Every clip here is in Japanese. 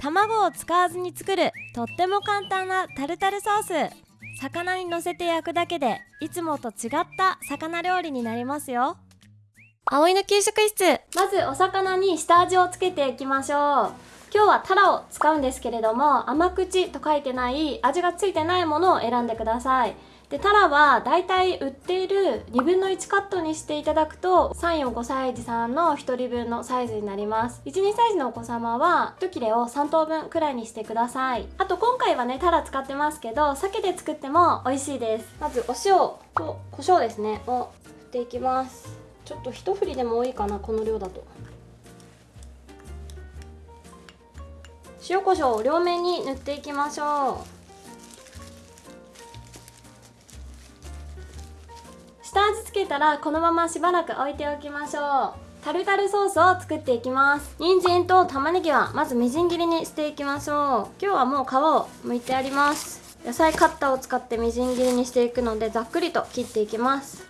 卵を使わずに作るとっても簡単なタルタルソース。魚にのせて焼くだけでいつもと違った魚料理になりますよ。葵の給食室まずお魚に下味をつけていきましょう。今日はタラを使うんですけれども甘口と書いてない味がついてないものを選んでください。でタラはだいたい売っている2分の1カットにしていただくと345歳児さんの1人分のサイズになります。12歳児のお子様は1切れを3等分くらいにしてください。あと今回はねタラ使ってますけど鮭で作っても美味しいです。まずお塩と胡椒ですねを振っていきます。ちょっと一振りでも多いかなこの量だと。塩コショウを両面に塗っていきましょう。下味つけたらこのまましばらく置いておきましょう。タルタルソースを作っていきます。人参と玉ねぎはまずみじん切りにしていきましょう。今日はもう皮を剥いてあります。野菜カッターを使ってみじん切りにしていくのでざっくりと切っていきます。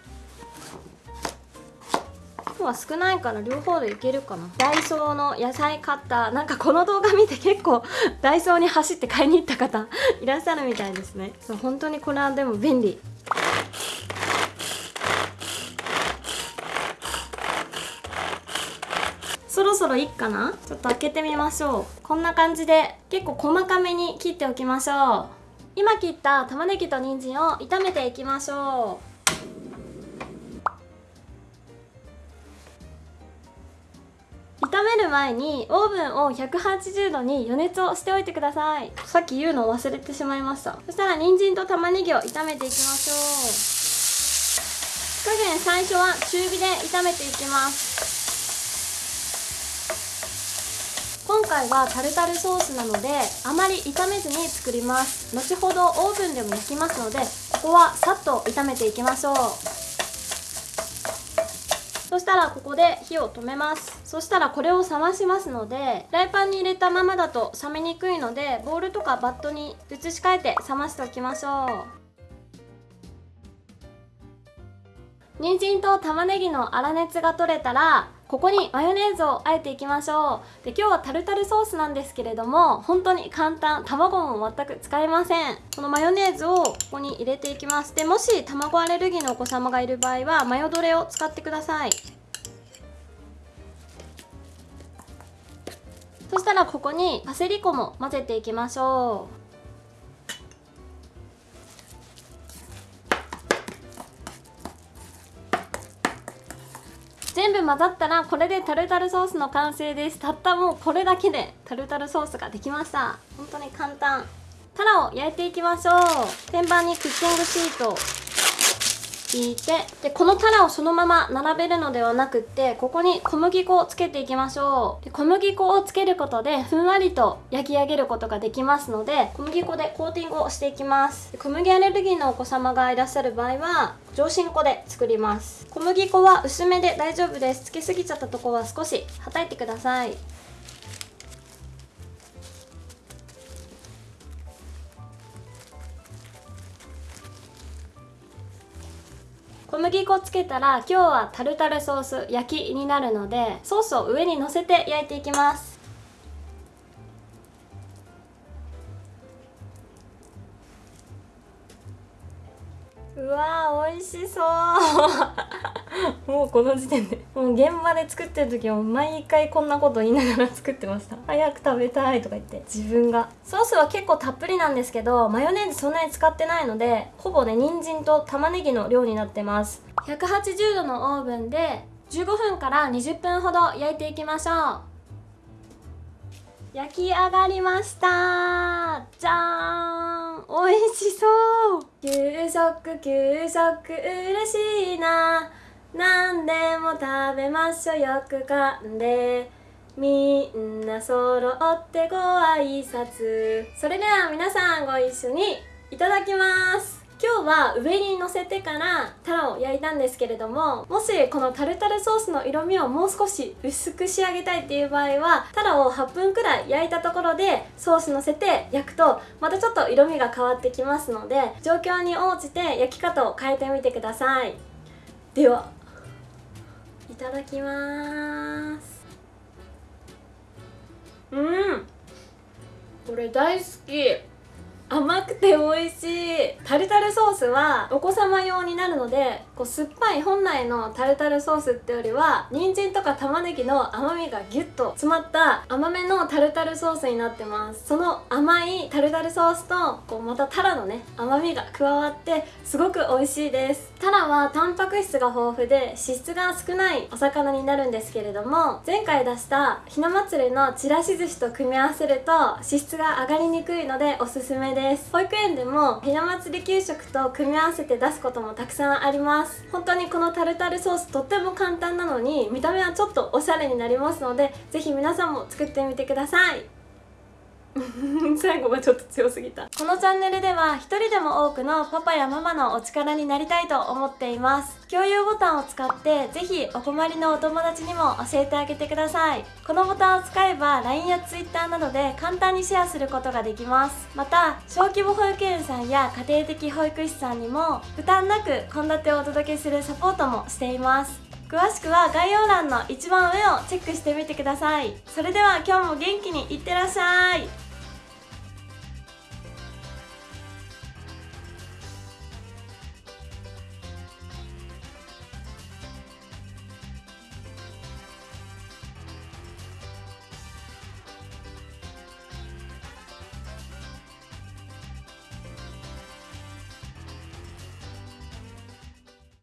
今日は少ないから両方でいけるかな。ダイソーの野菜カッター。なんかこの動画見て結構 ダイソーに走って買いに行った方いらっしゃるみたいですね。そう本当にこれはでも便利。そろそろいいかな？ちょっと開けてみましょう。こんな感じで結構細かめに切っておきましょう。今切った玉ねぎと人参を炒めていきましょう。炒める前にオーブンを180度に予熱をしておいてください。さっき言うのを忘れてしまいました。そしたら人参と玉ねぎを炒めていきましょう。火加減最初は中火で炒めていきます。今回はタルタルソースなのであまり炒めずに作ります。後ほどオーブンでも焼きますのでここはさっと炒めていきましょう。そしたらここで火を止めます。そしたらこれを冷ましますのでフライパンに入れたままだと冷めにくいのでボウルとかバットに移し替えて冷ましておきましょう。人参と玉ねぎの粗熱が取れたらここにマヨネーズをあえていきましょう。で今日はタルタルソースなんですけれども本当に簡単。卵も全く使えません。このマヨネーズをここに入れていきます。でもし卵アレルギーのお子様がいる場合はマヨドレを使ってください。そしたらここにパセリ粉も混ぜていきましょう。全部混ざったらこれでタルタルソースの完成です。たったもうこれだけでタルタルソースができました。本当に簡単。タラを焼いていきましょう。天板にクッキングシート。引いてでこのタラをそのまま並べるのではなくってここに小麦粉をつけていきましょう。で小麦粉をつけることでふんわりと焼き上げることができますので小麦粉でコーティングをしていきます。小麦アレルギーのお子様がいらっしゃる場合は上新粉で作ります。小麦粉は薄めで大丈夫です。つけすぎちゃったとこは少しはたいてください。麦粉つけたら今日はタルタルソース焼きになるのでソースを上にのせて焼いていきます。うわー美味しそう。もうこの時点でもう現場で作ってる時は毎回こんなこと言いながら作ってました。早く食べたいとか言って自分が。ソースは結構たっぷりなんですけどマヨネーズそんなに使ってないのでほぼね人参と玉ねぎの量になってます。180度のオーブンで15分から20分ほど焼いていきましょう。焼き上がりました。じゃーん。美味しそう。給食給食嬉しいな。何でも食べましょよく噛んで。みんな揃ってご挨拶。それでは皆さんご一緒にいただきます。今日は上に乗せてからタラを焼いたんですけれどももしこのタルタルソースの色味をもう少し薄く仕上げたいっていう場合はタラを8分くらい焼いたところでソース乗せて焼くとまたちょっと色味が変わってきますので状況に応じて焼き方を変えてみてください。ではいただきます。うん。これ大好き。甘くて美味しい。タルタルソースはお子様用になるのでこう酸っぱい本来のタルタルソースってよりは人参とか玉ねぎの甘みがギュッと詰まった甘めのタルタルソースになってます。その甘いタルタルソースとこうまたタラのね甘みが加わってすごく美味しいです。タラはタンパク質が豊富で脂質が少ないお魚になるんですけれども前回出したひな祭りのちらし寿司と組み合わせると脂質が上がりにくいのでおすすめです。です。保育園でもひな祭り給食と組み合わせて出すこともたくさんあります。本当にこのタルタルソースとっても簡単なのに見た目はちょっとおしゃれになりますので是非皆さんも作ってみてください。最後がちょっと強すぎた。このチャンネルでは一人でも多くのパパやママのお力になりたいと思っています。共有ボタンを使ってぜひお困りのお友達にも教えてあげてください。このボタンを使えば LINE や Twitter などで簡単にシェアすることができます。また小規模保育園さんや家庭的保育士さんにも負担なく献立をお届けするサポートもしています。詳しくは概要欄の一番上をチェックしてみてください。それでは今日も元気にいってらっしゃい。